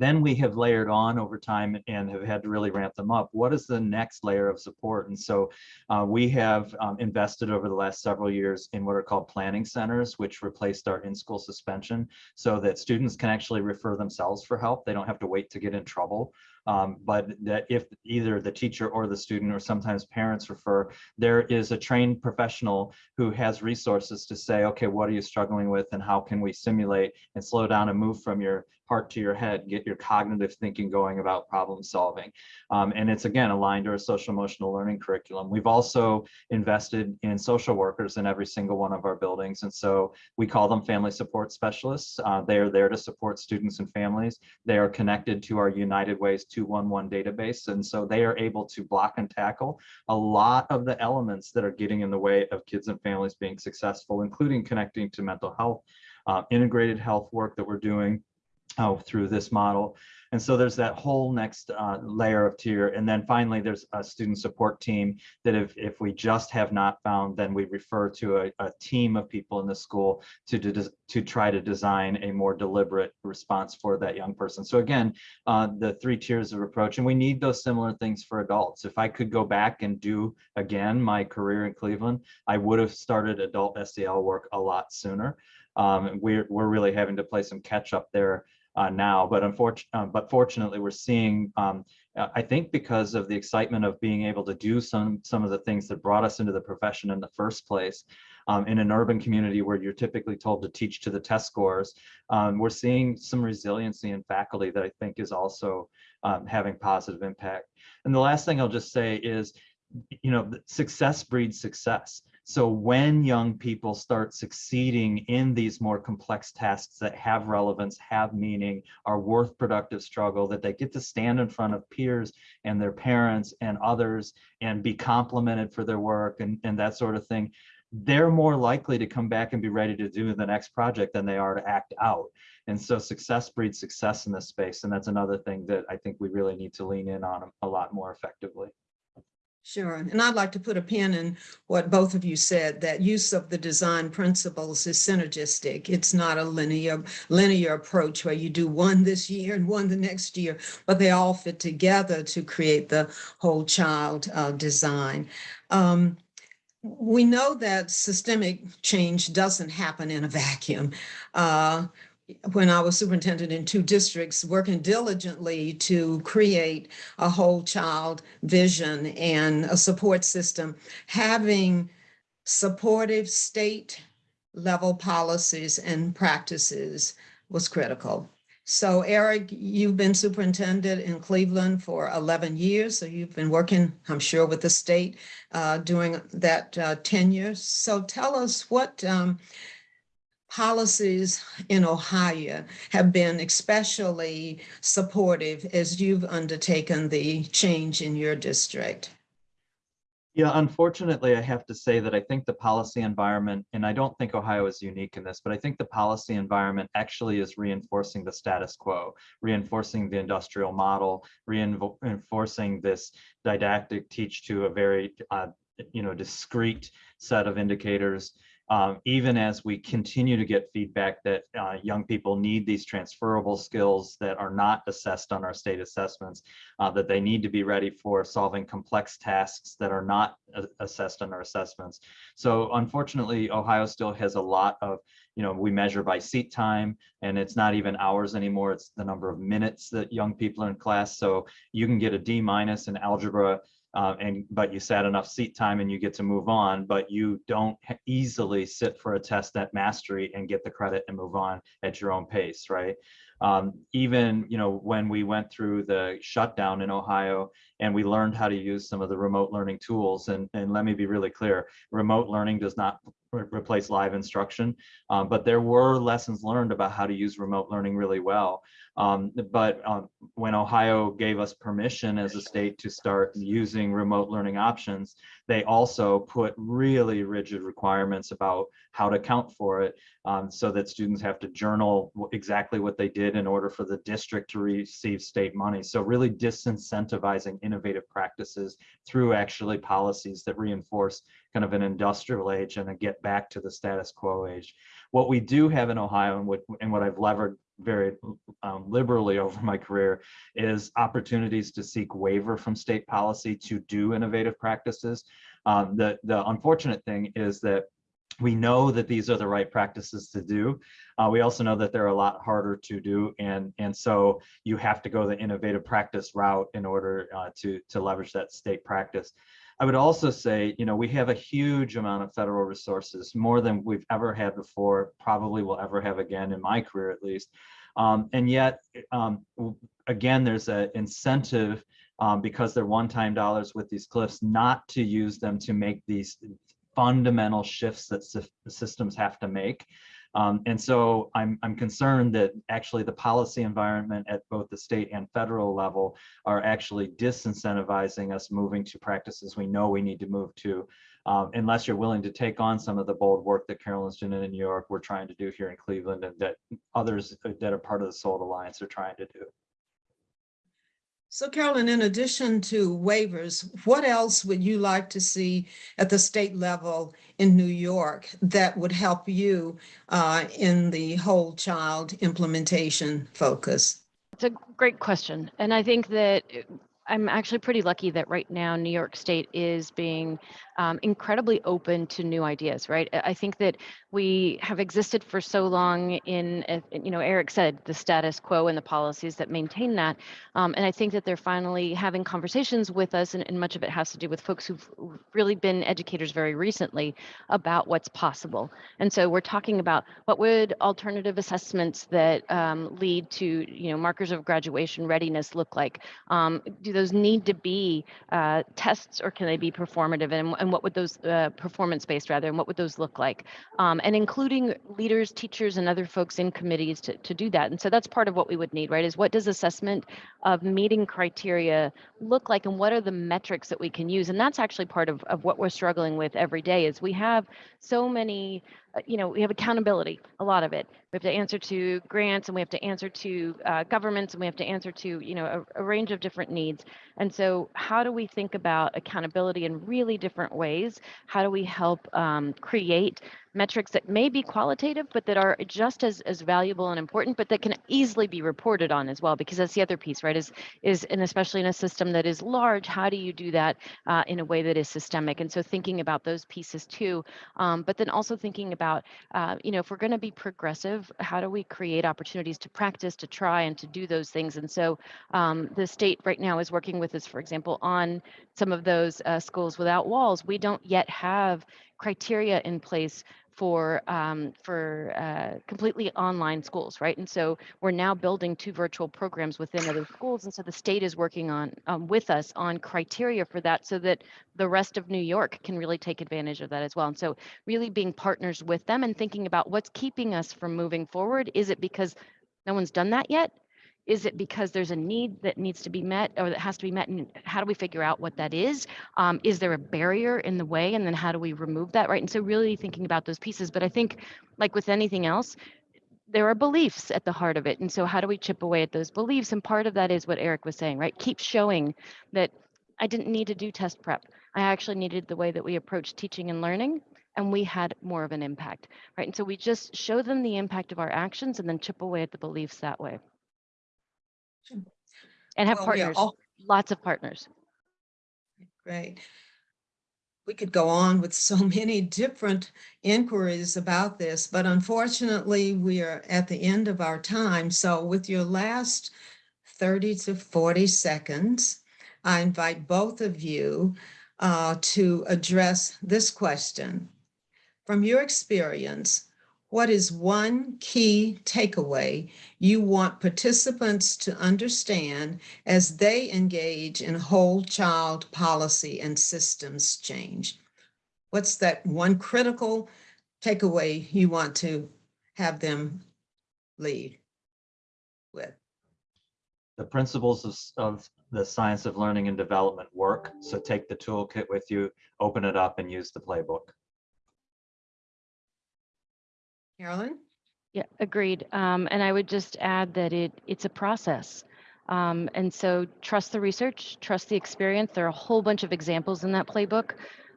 Then we have layered on over time and have had to really ramp them up. What is the next layer of support? And so uh, we have um, invested over the last several years in what are called planning centers, which replaced our in-school suspension so that students can actually refer themselves for help. They don't have to wait to get in trouble. Um, but that if either the teacher or the student or sometimes parents refer, there is a trained professional who has resources to say, okay, what are you struggling with and how can we simulate and slow down and move from your heart to your head, get your cognitive thinking going about problem solving. Um, and it's again aligned to our social emotional learning curriculum. We've also invested in social workers in every single one of our buildings. And so we call them family support specialists. Uh, they are there to support students and families. They are connected to our United Ways 211 database. And so they are able to block and tackle a lot of the elements that are getting in the way of kids and families being successful, including connecting to mental health, uh, integrated health work that we're doing uh, through this model. And so there's that whole next uh, layer of tier. And then finally, there's a student support team that if, if we just have not found, then we refer to a, a team of people in the school to, to, to try to design a more deliberate response for that young person. So again, uh, the three tiers of approach, and we need those similar things for adults. If I could go back and do again my career in Cleveland, I would have started adult SEL work a lot sooner. Um, we're, we're really having to play some catch up there uh, now, but unfortunately, uh, but fortunately, we're seeing. Um, uh, I think because of the excitement of being able to do some some of the things that brought us into the profession in the first place, um, in an urban community where you're typically told to teach to the test scores, um, we're seeing some resiliency in faculty that I think is also um, having positive impact. And the last thing I'll just say is, you know, success breeds success. So when young people start succeeding in these more complex tasks that have relevance, have meaning, are worth productive struggle, that they get to stand in front of peers and their parents and others and be complimented for their work and, and that sort of thing, they're more likely to come back and be ready to do the next project than they are to act out. And so success breeds success in this space. And that's another thing that I think we really need to lean in on a lot more effectively. Sure. And I'd like to put a pin in what both of you said, that use of the design principles is synergistic. It's not a linear, linear approach where you do one this year and one the next year, but they all fit together to create the whole child uh, design. Um, we know that systemic change doesn't happen in a vacuum. Uh, when I was superintendent in two districts, working diligently to create a whole child vision and a support system, having supportive state level policies and practices was critical. So Eric, you've been superintendent in Cleveland for 11 years. So you've been working, I'm sure, with the state uh, during that uh, tenure. So tell us what um, policies in Ohio have been especially supportive as you've undertaken the change in your district? Yeah, unfortunately, I have to say that I think the policy environment, and I don't think Ohio is unique in this, but I think the policy environment actually is reinforcing the status quo, reinforcing the industrial model, reinforcing this didactic teach to a very, uh, you know, discrete set of indicators um, even as we continue to get feedback that uh, young people need these transferable skills that are not assessed on our state assessments, uh, that they need to be ready for solving complex tasks that are not assessed on our assessments. So unfortunately, Ohio still has a lot of, you know, we measure by seat time and it's not even hours anymore. It's the number of minutes that young people are in class. So you can get a D minus in algebra uh, and but you sat enough seat time and you get to move on, but you don't easily sit for a test at mastery and get the credit and move on at your own pace, right? Um, even you know when we went through the shutdown in Ohio and we learned how to use some of the remote learning tools, and, and let me be really clear, remote learning does not re replace live instruction, um, but there were lessons learned about how to use remote learning really well. Um, but um, when Ohio gave us permission as a state to start using remote learning options, they also put really rigid requirements about how to count for it um, so that students have to journal exactly what they did in order for the district to receive state money. So really disincentivizing innovative practices through actually policies that reinforce kind of an industrial age and then get back to the status quo age. What we do have in Ohio and what, and what I've levered very um, liberally over my career is opportunities to seek waiver from state policy to do innovative practices. Um, the, the unfortunate thing is that we know that these are the right practices to do. Uh, we also know that they're a lot harder to do. And, and so you have to go the innovative practice route in order uh, to, to leverage that state practice. I would also say, you know, we have a huge amount of federal resources, more than we've ever had before, probably will ever have again in my career at least. Um, and yet, um, again, there's an incentive um, because they're one-time dollars with these cliffs, not to use them to make these fundamental shifts that systems have to make. Um, and so I'm, I'm concerned that actually the policy environment at both the state and federal level are actually disincentivizing us moving to practices we know we need to move to. Um, unless you're willing to take on some of the bold work that Carolyne's doing in New York, we're trying to do here in Cleveland and that others that are part of the SOLD Alliance are trying to do. So Carolyne, in addition to waivers, what else would you like to see at the state level in New York that would help you uh, in the whole child implementation focus? It's a great question. And I think that uh, I'm actually pretty lucky that right now New York State is being um, incredibly open to new ideas, right? I think that we have existed for so long in, uh, you know, Eric said the status quo and the policies that maintain that. Um, and I think that they're finally having conversations with us, and, and much of it has to do with folks who've really been educators very recently about what's possible. And so we're talking about what would alternative assessments that um, lead to, you know, markers of graduation readiness look like? Um, do those need to be uh, tests or can they be performative? And, and what would those uh, performance based rather, and what would those look like? Um, and including leaders, teachers, and other folks in committees to, to do that. And so that's part of what we would need, right? Is what does assessment of meeting criteria look like and what are the metrics that we can use? And that's actually part of, of what we're struggling with every day is we have so many uh, you know, we have accountability, a lot of it. We have to answer to grants and we have to answer to uh, governments and we have to answer to, you know, a, a range of different needs. And so how do we think about accountability in really different ways? How do we help um, create metrics that may be qualitative, but that are just as, as valuable and important, but that can easily be reported on as well, because that's the other piece, right? Is, is and especially in a system that is large, how do you do that uh, in a way that is systemic? And so thinking about those pieces too, um, but then also thinking about, uh, you know, if we're going to be progressive, how do we create opportunities to practice, to try, and to do those things? And so um, the state right now is working with us, for example, on some of those uh, schools without walls. We don't yet have criteria in place for um, for uh, completely online schools, right? And so we're now building two virtual programs within other schools, and so the state is working on um, with us on criteria for that, so that the rest of New York can really take advantage of that as well. And so really being partners with them and thinking about what's keeping us from moving forward. Is it because no one's done that yet? Is it because there's a need that needs to be met or that has to be met? And how do we figure out what that is? Um, is there a barrier in the way? And then how do we remove that? Right. And so really thinking about those pieces. But I think like with anything else, there are beliefs at the heart of it. And so how do we chip away at those beliefs? And part of that is what Eric was saying, right? Keep showing that I didn't need to do test prep. I actually needed the way that we approach teaching and learning and we had more of an impact, right? And so we just show them the impact of our actions and then chip away at the beliefs that way and have Well, partners, all- lots of partners. Great. We could go on with so many different inquiries about this, but unfortunately, we are at the end of our time. So with your last 30 to 40 seconds, I invite both of you uh, to address this question. From your experience, what is one key takeaway you want participants to understand as they engage in whole child policy and systems change? What's that one critical takeaway you want to have them lead with? The principles of, of the science of learning and development work. So take the toolkit with you, open it up and use the playbook. Carolyne? Yeah, agreed. Um, and I would just add that it it's a process. Um, and so trust the research, trust the experience. There are a whole bunch of examples in that playbook.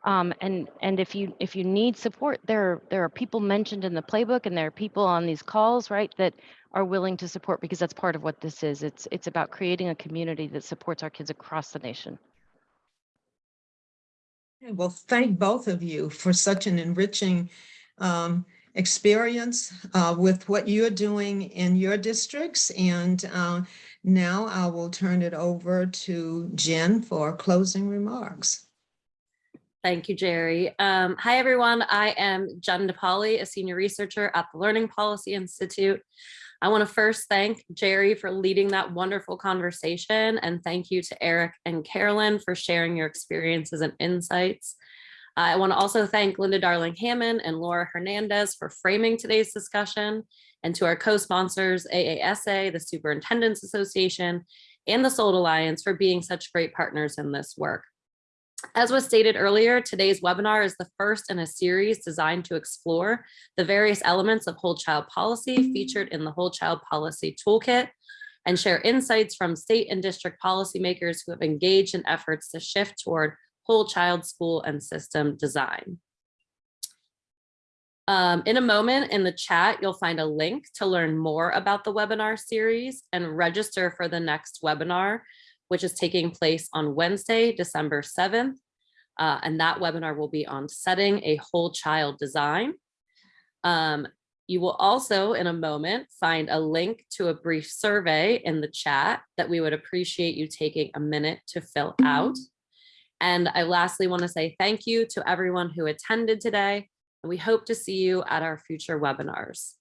Um, and and if you if you need support, there there are people mentioned in the playbook, and there are people on these calls, right, that are willing to support because that's part of what this is. It's it's about creating a community that supports our kids across the nation. Well, thank both of you for such an enriching um, experience uh, with what you're doing in your districts. And uh, now I will turn it over to Jen for closing remarks. Thank you, Gerry. Um, hi, everyone. I am Jen DePaoli, a senior researcher at the Learning Policy Institute. I want to first thank Gerry for leading that wonderful conversation and thank you to Eric and Carolyne for sharing your experiences and insights. Uh, I want to also thank Linda Darling Hammond and Laura Hernandez for framing today's discussion and to our co-sponsors AASA, the Superintendent's Association, and the SOLD Alliance for being such great partners in this work. As was stated earlier, today's webinar is the first in a series designed to explore the various elements of whole child policy featured in the whole child policy toolkit and share insights from state and district policymakers who have engaged in efforts to shift toward whole child school and system design. Um, in a moment in the chat, you'll find a link to learn more about the webinar series and register for the next webinar, which is taking place on Wednesday, December 7th. Uh, and that webinar will be on setting a whole child design. Um, you will also, in a moment, find a link to a brief survey in the chat that we would appreciate you taking a minute to fill out. And I lastly want to say thank you to everyone who attended today. And we hope to see you at our future webinars.